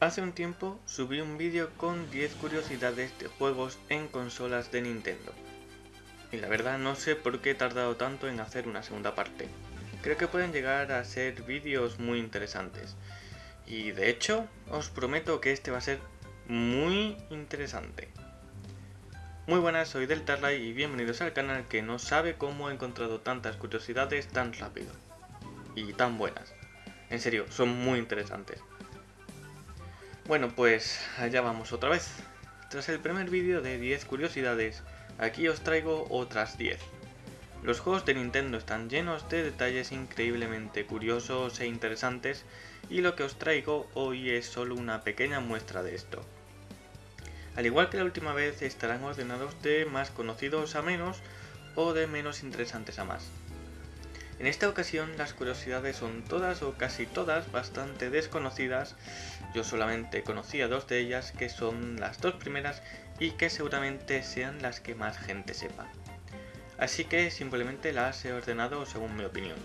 Hace un tiempo subí un vídeo con 10 curiosidades de juegos en consolas de Nintendo. Y la verdad no sé por qué he tardado tanto en hacer una segunda parte. Creo que pueden llegar a ser vídeos muy interesantes. Y de hecho, os prometo que este va a ser muy interesante. Muy buenas, soy Deltarly y bienvenidos al canal que no sabe cómo he encontrado tantas curiosidades tan rápido. Y tan buenas. En serio, son muy interesantes. Bueno, pues allá vamos otra vez. Tras el primer vídeo de 10 curiosidades, aquí os traigo otras 10. Los juegos de Nintendo están llenos de detalles increíblemente curiosos e interesantes y lo que os traigo hoy es solo una pequeña muestra de esto. Al igual que la última vez estarán ordenados de más conocidos a menos o de menos interesantes a más. En esta ocasión las curiosidades son todas o casi todas bastante desconocidas, yo solamente conocía dos de ellas que son las dos primeras y que seguramente sean las que más gente sepa. Así que simplemente las he ordenado según mi opinión.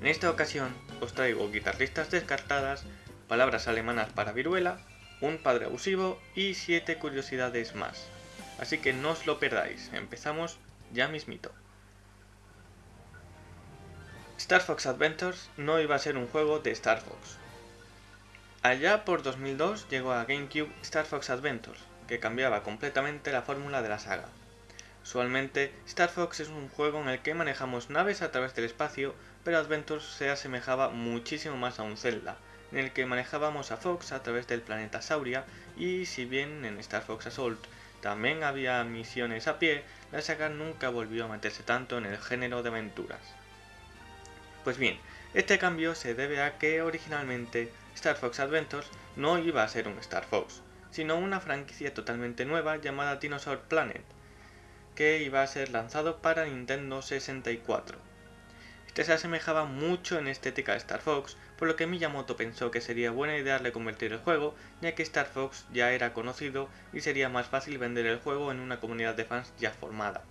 En esta ocasión os traigo guitarristas descartadas, palabras alemanas para viruela, un padre abusivo y 7 curiosidades más. Así que no os lo perdáis, empezamos ya mismito. Star Fox Adventures no iba a ser un juego de Star Fox. Allá por 2002 llegó a GameCube Star Fox Adventures, que cambiaba completamente la fórmula de la saga. Usualmente, Star Fox es un juego en el que manejamos naves a través del espacio, pero Adventures se asemejaba muchísimo más a un Zelda, en el que manejábamos a Fox a través del planeta Sauria, y si bien en Star Fox Assault también había misiones a pie, la saga nunca volvió a meterse tanto en el género de aventuras. Pues bien, este cambio se debe a que originalmente Star Fox Adventures no iba a ser un Star Fox, sino una franquicia totalmente nueva llamada Dinosaur Planet, que iba a ser lanzado para Nintendo 64. Este se asemejaba mucho en estética a Star Fox, por lo que Miyamoto pensó que sería buena idea reconvertir el juego, ya que Star Fox ya era conocido y sería más fácil vender el juego en una comunidad de fans ya formada.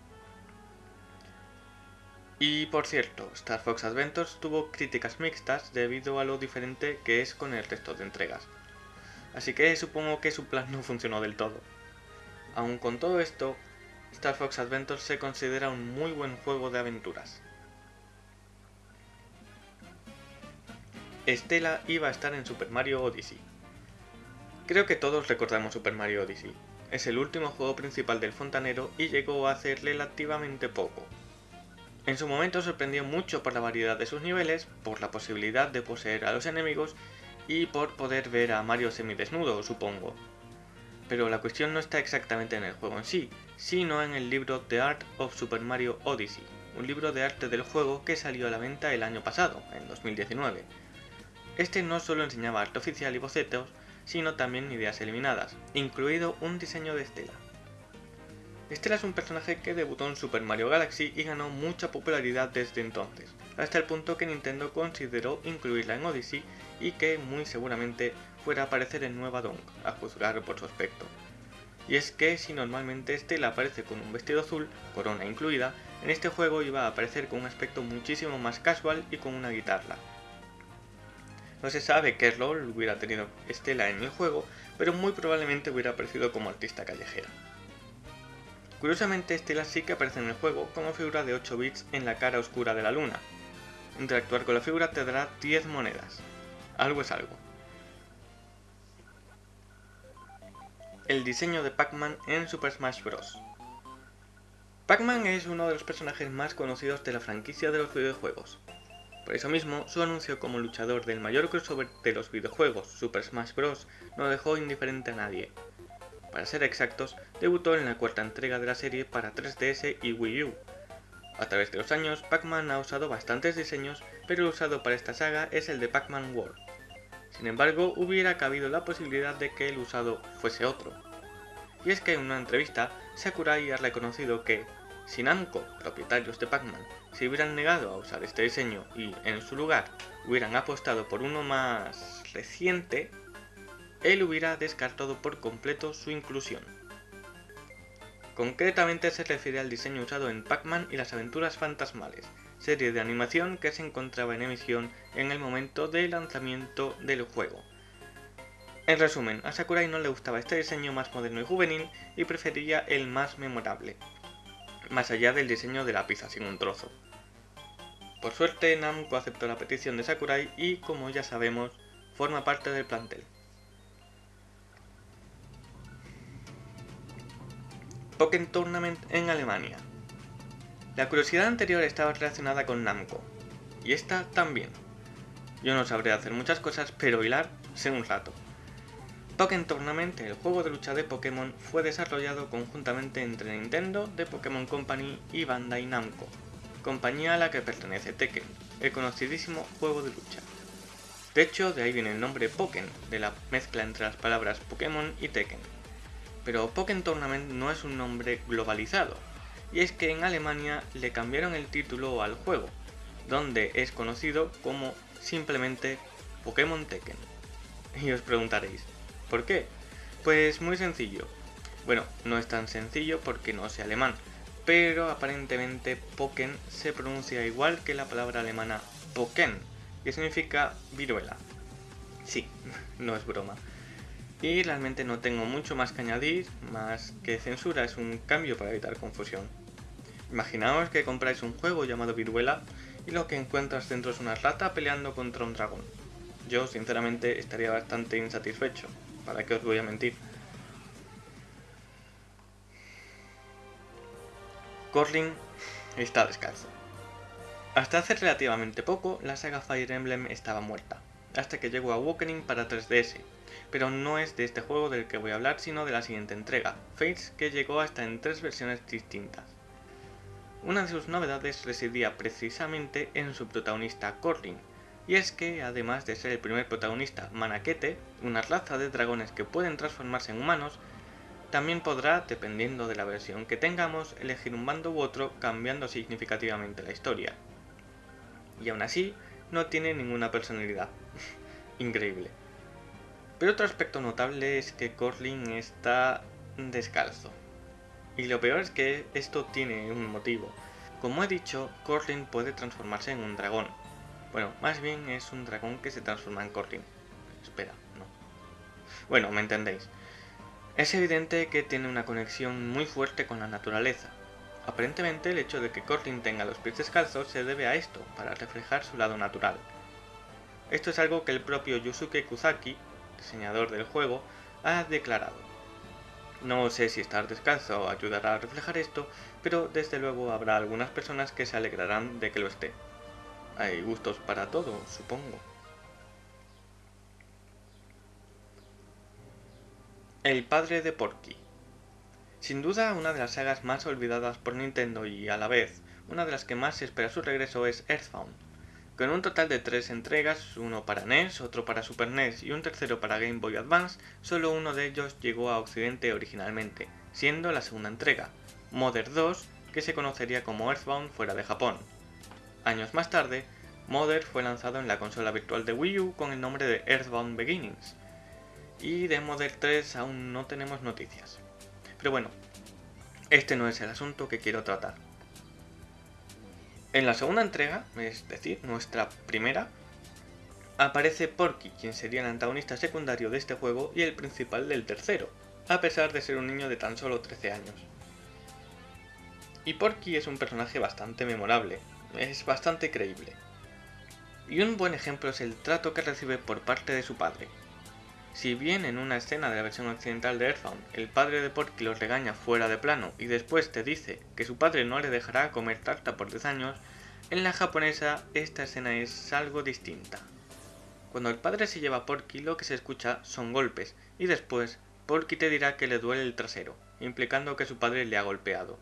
Y por cierto, Star Fox Adventures tuvo críticas mixtas debido a lo diferente que es con el resto de entregas. Así que supongo que su plan no funcionó del todo. Aun con todo esto, Star Fox Adventures se considera un muy buen juego de aventuras. Estela iba a estar en Super Mario Odyssey. Creo que todos recordamos Super Mario Odyssey. Es el último juego principal del fontanero y llegó a hacer relativamente poco, en su momento sorprendió mucho por la variedad de sus niveles, por la posibilidad de poseer a los enemigos y por poder ver a Mario semidesnudo, supongo. Pero la cuestión no está exactamente en el juego en sí, sino en el libro The Art of Super Mario Odyssey, un libro de arte del juego que salió a la venta el año pasado, en 2019. Este no solo enseñaba arte oficial y bocetos, sino también ideas eliminadas, incluido un diseño de estela. Estela es un personaje que debutó en Super Mario Galaxy y ganó mucha popularidad desde entonces, hasta el punto que Nintendo consideró incluirla en Odyssey y que muy seguramente fuera a aparecer en Nueva Donk, a juzgar por su aspecto. Y es que si normalmente Estela aparece con un vestido azul, corona incluida, en este juego iba a aparecer con un aspecto muchísimo más casual y con una guitarra. No se sabe qué rol hubiera tenido Estela en el juego, pero muy probablemente hubiera aparecido como artista callejera. Curiosamente, Estela sí que aparece en el juego como figura de 8 bits en la cara oscura de la luna. Interactuar con la figura te dará 10 monedas. Algo es algo. El diseño de Pac-Man en Super Smash Bros. Pac-Man es uno de los personajes más conocidos de la franquicia de los videojuegos. Por eso mismo, su anuncio como luchador del mayor crossover de los videojuegos, Super Smash Bros., no dejó indiferente a nadie, para ser exactos, debutó en la cuarta entrega de la serie para 3DS y Wii U. A través de los años, Pac-Man ha usado bastantes diseños, pero el usado para esta saga es el de Pac-Man World. Sin embargo, hubiera cabido la posibilidad de que el usado fuese otro. Y es que en una entrevista, Sakurai ha reconocido que, si Namco, propietarios de Pac-Man, se hubieran negado a usar este diseño y, en su lugar, hubieran apostado por uno más reciente, él hubiera descartado por completo su inclusión. Concretamente se refiere al diseño usado en Pac-Man y las aventuras fantasmales, serie de animación que se encontraba en emisión en el momento del lanzamiento del juego. En resumen, a Sakurai no le gustaba este diseño más moderno y juvenil y prefería el más memorable, más allá del diseño de la pizza sin un trozo. Por suerte, Namco aceptó la petición de Sakurai y, como ya sabemos, forma parte del plantel. Pokémon Tournament en Alemania. La curiosidad anterior estaba relacionada con Namco, y esta también. Yo no sabré hacer muchas cosas, pero hilar sé un rato. Pokémon Tournament, el juego de lucha de Pokémon, fue desarrollado conjuntamente entre Nintendo, The Pokémon Company y Bandai Namco, compañía a la que pertenece Tekken, el conocidísimo juego de lucha. De hecho, de ahí viene el nombre Pokémon, de la mezcla entre las palabras Pokémon y Tekken. Pero Pokémon Tournament no es un nombre globalizado, y es que en Alemania le cambiaron el título al juego, donde es conocido como simplemente Pokémon Tekken. Y os preguntaréis, ¿por qué? Pues muy sencillo. Bueno, no es tan sencillo porque no sé alemán, pero aparentemente Pokémon se pronuncia igual que la palabra alemana Poken, que significa viruela. Sí, no es broma. Y realmente no tengo mucho más que añadir, más que censura es un cambio para evitar confusión. Imaginaos que compráis un juego llamado Viruela y lo que encuentras dentro es una rata peleando contra un dragón. Yo sinceramente estaría bastante insatisfecho, ¿para qué os voy a mentir? Corlin está descalzo. Hasta hace relativamente poco, la saga Fire Emblem estaba muerta, hasta que llegó a Awakening para 3DS, pero no es de este juego del que voy a hablar, sino de la siguiente entrega, Fates, que llegó hasta en tres versiones distintas. Una de sus novedades residía precisamente en su protagonista Corlin, y es que, además de ser el primer protagonista Manakete, una raza de dragones que pueden transformarse en humanos, también podrá, dependiendo de la versión que tengamos, elegir un bando u otro cambiando significativamente la historia. Y aún así, no tiene ninguna personalidad. Increíble. Pero otro aspecto notable es que Corlin está descalzo. Y lo peor es que esto tiene un motivo. Como he dicho, Corlin puede transformarse en un dragón. Bueno, más bien es un dragón que se transforma en Corlin. Espera, no. Bueno, me entendéis. Es evidente que tiene una conexión muy fuerte con la naturaleza. Aparentemente el hecho de que Corlin tenga los pies descalzos se debe a esto, para reflejar su lado natural. Esto es algo que el propio Yusuke Kuzaki, diseñador del juego, ha declarado. No sé si estar descalzo ayudará a reflejar esto, pero desde luego habrá algunas personas que se alegrarán de que lo esté. Hay gustos para todo, supongo. El padre de Porky Sin duda una de las sagas más olvidadas por Nintendo y a la vez una de las que más se espera su regreso es Earthbound. Con un total de tres entregas, uno para NES, otro para Super NES y un tercero para Game Boy Advance, solo uno de ellos llegó a Occidente originalmente, siendo la segunda entrega, Mother 2, que se conocería como Earthbound fuera de Japón. Años más tarde, Mother fue lanzado en la consola virtual de Wii U con el nombre de Earthbound Beginnings, y de Mother 3 aún no tenemos noticias. Pero bueno, este no es el asunto que quiero tratar. En la segunda entrega, es decir, nuestra primera, aparece Porky, quien sería el antagonista secundario de este juego y el principal del tercero, a pesar de ser un niño de tan solo 13 años. Y Porky es un personaje bastante memorable, es bastante creíble. Y un buen ejemplo es el trato que recibe por parte de su padre, si bien en una escena de la versión occidental de Earthbound el padre de Porky lo regaña fuera de plano y después te dice que su padre no le dejará comer tarta por 10 años, en la japonesa esta escena es algo distinta. Cuando el padre se lleva a Porky lo que se escucha son golpes y después Porky te dirá que le duele el trasero, implicando que su padre le ha golpeado.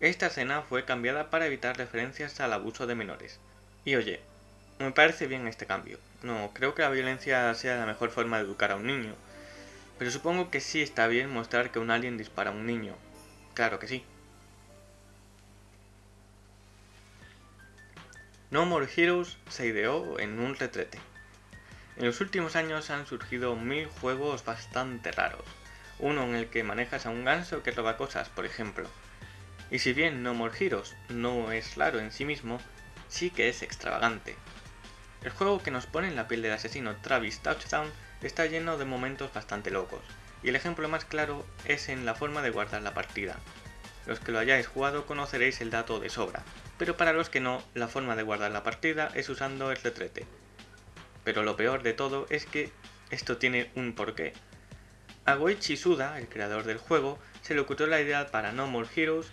Esta escena fue cambiada para evitar referencias al abuso de menores. Y oye, me parece bien este cambio. No, creo que la violencia sea la mejor forma de educar a un niño. Pero supongo que sí está bien mostrar que un alien dispara a un niño. Claro que sí. No More Heroes se ideó en un retrete. En los últimos años han surgido mil juegos bastante raros. Uno en el que manejas a un ganso que roba cosas, por ejemplo. Y si bien No More Heroes no es raro en sí mismo, sí que es extravagante. El juego que nos pone en la piel del asesino Travis Touchdown está lleno de momentos bastante locos, y el ejemplo más claro es en la forma de guardar la partida. Los que lo hayáis jugado conoceréis el dato de sobra, pero para los que no, la forma de guardar la partida es usando el retrete. Pero lo peor de todo es que esto tiene un porqué. A Goichi Suda, el creador del juego, se le ocurrió la idea para No More Heroes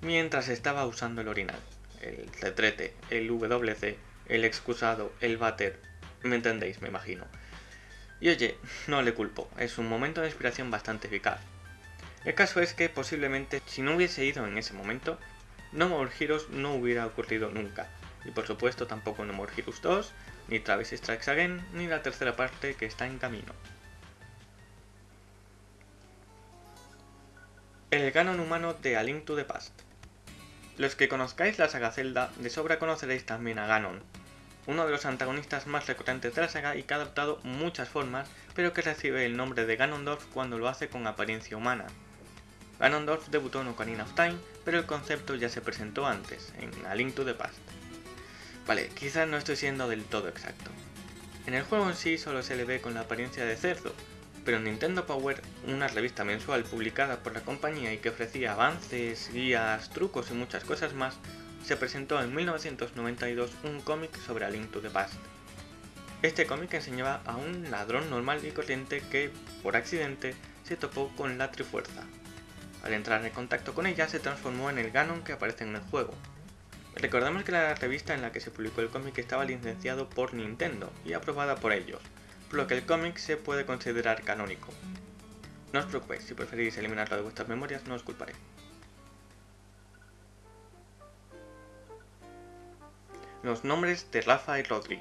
mientras estaba usando el orinal, el retrete, el WC, el excusado, el váter, me entendéis, me imagino. Y oye, no le culpo, es un momento de inspiración bastante eficaz. El caso es que posiblemente si no hubiese ido en ese momento, No More Heroes no hubiera ocurrido nunca. Y por supuesto tampoco No More Heroes 2, ni Travis Strikes Again, ni la tercera parte que está en camino. El canon humano de A Link to the Past. Los que conozcáis la saga Zelda, de sobra conoceréis también a Ganon, uno de los antagonistas más recurrentes de la saga y que ha adoptado muchas formas, pero que recibe el nombre de Ganondorf cuando lo hace con apariencia humana. Ganondorf debutó en Ocarina of Time, pero el concepto ya se presentó antes, en A Link to the Past. Vale, quizás no estoy siendo del todo exacto. En el juego en sí solo se le ve con la apariencia de cerdo, pero en Nintendo Power, una revista mensual publicada por la compañía y que ofrecía avances, guías, trucos y muchas cosas más, se presentó en 1992 un cómic sobre A Link to the Past. Este cómic enseñaba a un ladrón normal y corriente que, por accidente, se topó con la Trifuerza. Al entrar en contacto con ella se transformó en el Ganon que aparece en el juego. Recordamos que la revista en la que se publicó el cómic estaba licenciado por Nintendo y aprobada por ellos, por lo que el cómic se puede considerar canónico. No os preocupéis, si preferís eliminarlo de vuestras memorias no os culparé. Los nombres de Rafa y Rodri.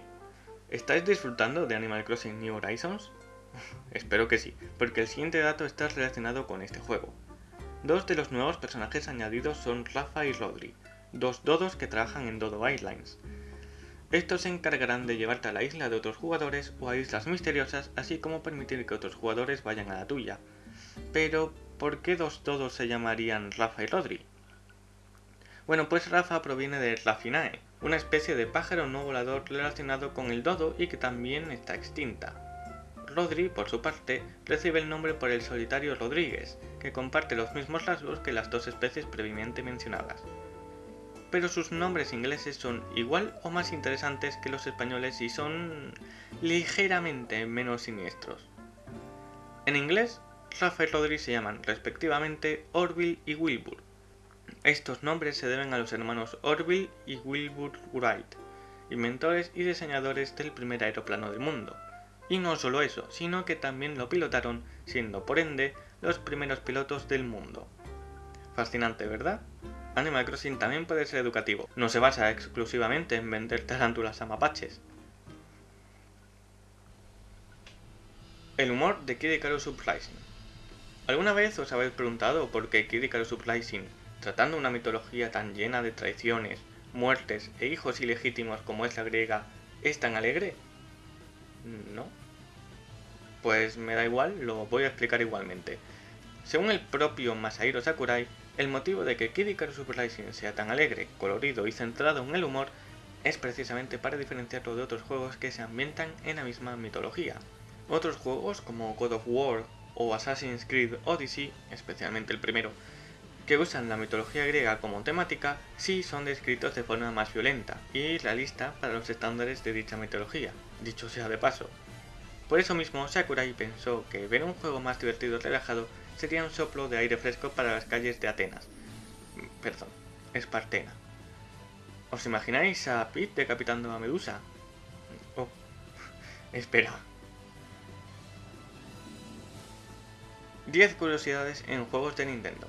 ¿Estáis disfrutando de Animal Crossing New Horizons? Espero que sí, porque el siguiente dato está relacionado con este juego. Dos de los nuevos personajes añadidos son Rafa y Rodri, dos dodos que trabajan en Dodo Islands. Estos se encargarán de llevarte a la isla de otros jugadores o a islas misteriosas, así como permitir que otros jugadores vayan a la tuya. Pero, ¿por qué dos dodos se llamarían Rafa y Rodri? Bueno, pues Rafa proviene de Rafinae, una especie de pájaro no volador relacionado con el dodo y que también está extinta. Rodri, por su parte, recibe el nombre por el solitario Rodríguez, que comparte los mismos rasgos que las dos especies previamente mencionadas. Pero sus nombres ingleses son igual o más interesantes que los españoles y son ligeramente menos siniestros. En inglés, Rafa y Rodri se llaman respectivamente Orville y Wilbur. Estos nombres se deben a los hermanos Orville y Wilbur Wright, inventores y diseñadores del primer aeroplano del mundo. Y no solo eso, sino que también lo pilotaron, siendo por ende los primeros pilotos del mundo. Fascinante, ¿verdad? Animal Crossing también puede ser educativo, no se basa exclusivamente en vender tarántulas a mapaches. El humor de Kid Icarus Uprising. ¿Alguna vez os habéis preguntado por qué Kid Icarus Uprising, tratando una mitología tan llena de traiciones, muertes e hijos ilegítimos como es la griega, es tan alegre? ¿No? Pues me da igual, lo voy a explicar igualmente. Según el propio Masahiro Sakurai, el motivo de que Kid Icarus Uprising sea tan alegre, colorido y centrado en el humor es precisamente para diferenciarlo de otros juegos que se ambientan en la misma mitología. Otros juegos como God of War o Assassin's Creed Odyssey, especialmente el primero, que usan la mitología griega como temática, sí son descritos de forma más violenta y realista para los estándares de dicha mitología, dicho sea de paso. Por eso mismo, Sakurai pensó que ver un juego más divertido y relajado sería un soplo de aire fresco para las calles de Atenas. Perdón, Espartena. ¿Os imagináis a Pete decapitando a Medusa? Oh, espera. 10 curiosidades en juegos de Nintendo.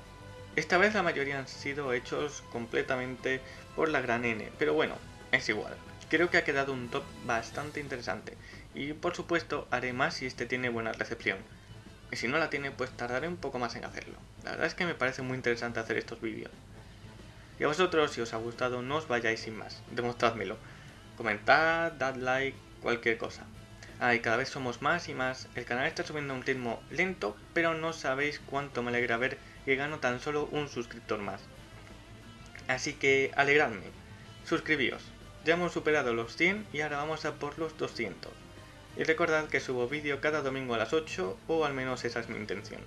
Esta vez la mayoría han sido hechos completamente por la gran N, pero bueno, es igual. Creo que ha quedado un top bastante interesante y por supuesto haré más si este tiene buena recepción. Y si no la tiene pues tardaré un poco más en hacerlo. La verdad es que me parece muy interesante hacer estos vídeos. Y a vosotros si os ha gustado no os vayáis sin más, demostrádmelo. Comentad, dad like, cualquier cosa. Ah, y cada vez somos más y más, el canal está subiendo a un ritmo lento, pero no sabéis cuánto me alegra ver que gano tan solo un suscriptor más. Así que alegradme, suscribíos. Ya hemos superado los 100 y ahora vamos a por los 200. Y recordad que subo vídeo cada domingo a las 8 o al menos esa es mi intención.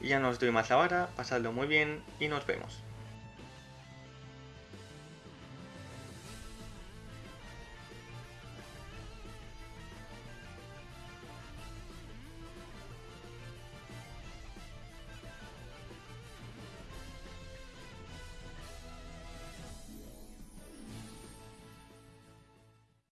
Y ya no os doy más la vara, pasadlo muy bien y nos vemos.